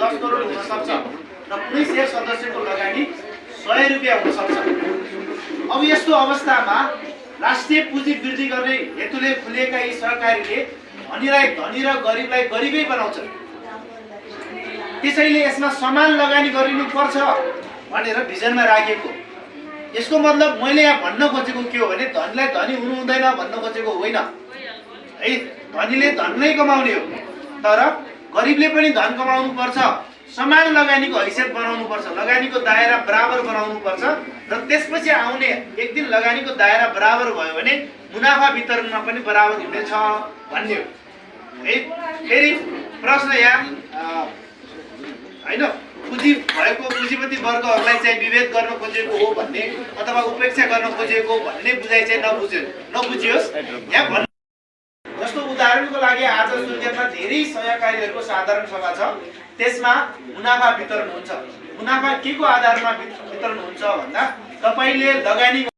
दस करोड हुनसक्छ र कुनै सेयर सदस्यको लगानी सय रुपियाँ हुनसक्छ अब यस्तो अवस्थामा राष्ट्रिय पुँजी वृद्धि गर्ने हेतुले खुलिएका यी सहकारीले धनीलाई धनी र गरिबलाई गरिबै बनाउँछ। त्यसैले यसमा समान लगानी गरिनुपर्छ भनेर भिजनमा राखिएको। यसको मतलब मैले यहाँ भन्न खोजेको के हो भने धनीलाई धनी हुनु हुँदैन भन्न खोजेको होइन। है धनीले धन नै कमाउने हो। तर गरिबले पनि धन कमाउनु पर्छ समान लगानीको हैसियत बनाउनु पर्छ लगानीको दायरा बराबर बनाउनु पर्छ र त्यसपछि आउने एक दिन लगानीको दायरा बराबर भयो भने मुनाफा वितरणमा पनि बराबर हुनेछ भन्ने हो फेरि प्रश्न यहाँ होइन पुँजी भएको पुँजीपति वर्गहरूलाई चाहिँ विभेद गर्न खोजेको हो भन्ने अथवा उपेक्षा गर्न खोजेको भन्ने बुझाइ चाहिँ नबुझ्यो नबुझियोस्। यहाँ भन् उदाहरणको लागि आज सुर्खेतमा धेरै सहकारीहरूको साधारण सभा छ। त्यसमा मुनाफा वितरण हुन्छ। मुनाफा के को आधारमा वित- वितरण हुन्छ भन्दा तपाईँले लगानी